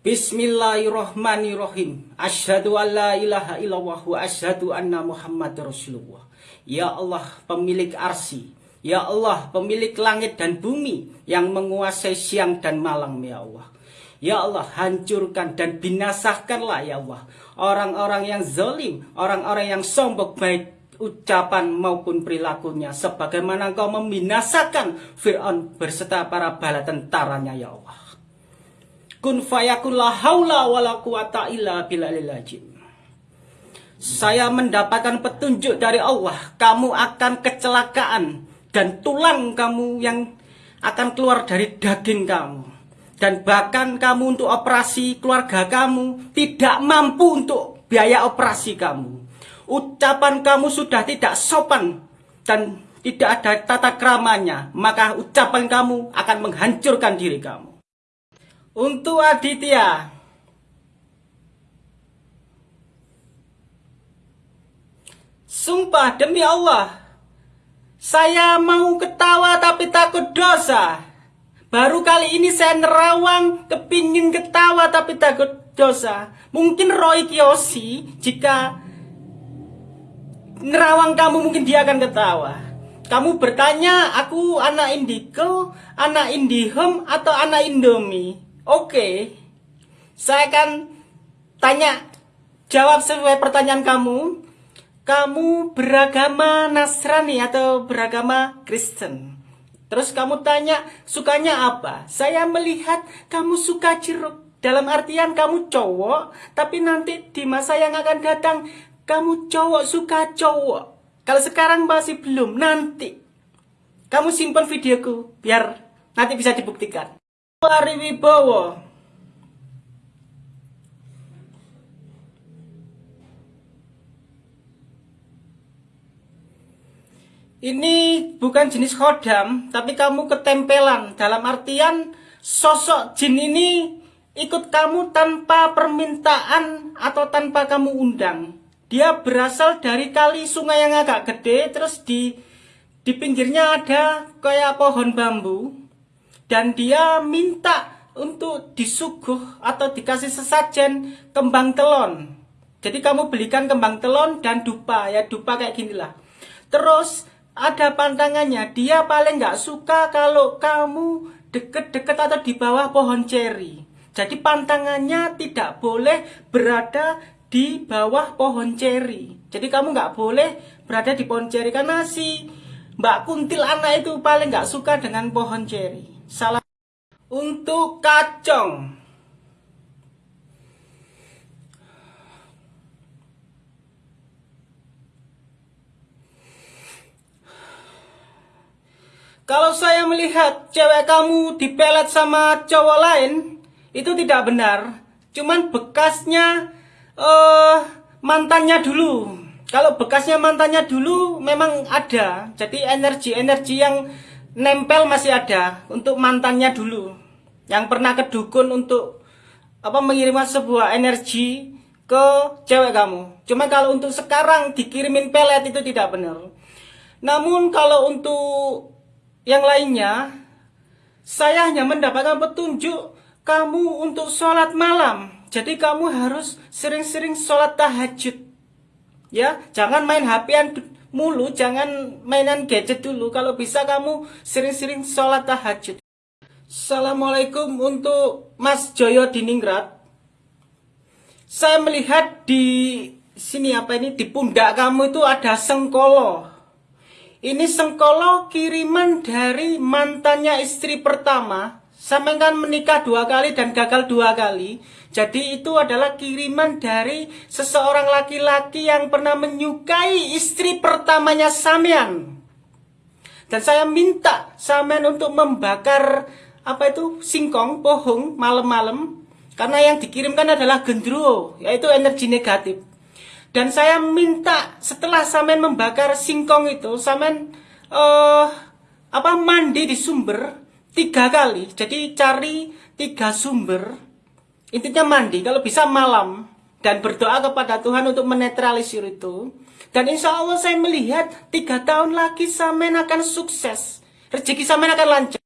Bismillahirrahmanirrahim. Asyhadu an la ilaha illallah wa asyhadu anna Muhammad Rasulullah. Ya Allah, pemilik arsi. Ya Allah, pemilik langit dan bumi yang menguasai siang dan malam, ya Allah. Ya Allah, hancurkan dan binasakanlah ya Allah orang-orang yang zalim, orang-orang yang sombong baik ucapan maupun perilakunya sebagaimana engkau membinasakan Fir'aun berserta para bala tentaranya ya Allah. Kun fayakun la haula wala quwata illa billahil Saya mendapatkan petunjuk dari Allah, kamu akan kecelakaan dan tulang kamu yang akan keluar dari daging kamu dan bahkan kamu untuk operasi keluarga kamu tidak mampu untuk biaya operasi kamu. Ucapan kamu sudah tidak sopan dan tidak ada tata keramanya, maka ucapan kamu akan menghancurkan diri kamu. Untuk Aditya, sumpah demi Allah, saya mau ketawa tapi takut dosa. Baru kali ini saya nerawang, kepingin ketawa tapi takut dosa. Mungkin Roy Kiyoshi, jika nerawang kamu mungkin dia akan ketawa. Kamu bertanya, aku anak Indigo, anak Indihome, atau anak Indomie? Oke, saya akan tanya, jawab sesuai pertanyaan kamu. Kamu beragama Nasrani atau beragama Kristen? Terus kamu tanya, sukanya apa? Saya melihat kamu suka jeruk. Dalam artian kamu cowok, tapi nanti di masa yang akan datang, kamu cowok suka cowok. Kalau sekarang masih belum, nanti. Kamu simpan videoku, biar nanti bisa dibuktikan. Ari Wibowo Ini bukan jenis khodam, tapi kamu ketempelan. Dalam artian sosok jin ini ikut kamu tanpa permintaan atau tanpa kamu undang. Dia berasal dari kali sungai yang agak gede, terus di di pinggirnya ada kayak pohon bambu. Dan dia minta untuk disuguh atau dikasih sesajen kembang telon. Jadi kamu belikan kembang telon dan dupa, ya dupa kayak ginilah. Terus ada pantangannya. Dia paling nggak suka kalau kamu deket-deket atau di bawah pohon ceri. Jadi pantangannya tidak boleh berada di bawah pohon ceri. Jadi kamu nggak boleh berada di pohon ceri karena si Mbak Kuntil anak itu paling nggak suka dengan pohon ceri. Salah untuk kacong. Kalau saya melihat cewek kamu dipelet sama cowok lain, itu tidak benar. Cuman bekasnya uh, mantannya dulu. Kalau bekasnya mantannya dulu memang ada. Jadi energi-energi yang nempel masih ada untuk mantannya dulu. Yang pernah ke dukun untuk apa mengirimkan sebuah energi ke cewek kamu. Cuma kalau untuk sekarang dikirimin pelet itu tidak benar. Namun kalau untuk yang lainnya, saya hanya mendapatkan petunjuk kamu untuk sholat malam. Jadi kamu harus sering-sering sholat tahajud. Ya, jangan main HP-an mulu, jangan mainan gadget dulu. Kalau bisa kamu sering-sering sholat tahajud. Assalamualaikum untuk Mas Joyo Diningrat. Saya melihat di sini apa ini di pundak kamu itu ada sengkolo. Ini Sengkolo kiriman dari mantannya istri pertama. Sampai kan menikah dua kali dan gagal dua kali. Jadi itu adalah kiriman dari seseorang laki-laki yang pernah menyukai istri pertamanya Samian. Dan saya minta Samian untuk membakar apa itu singkong, pohong malam-malam. Karena yang dikirimkan adalah gendruwo, yaitu energi negatif. Dan saya minta setelah samen membakar singkong itu, samen uh, apa mandi di sumber tiga kali. Jadi cari tiga sumber. Intinya mandi, kalau bisa malam dan berdoa kepada Tuhan untuk menetralisir itu. Dan insya Allah saya melihat tiga tahun lagi samen akan sukses. Rezeki samen akan lancar.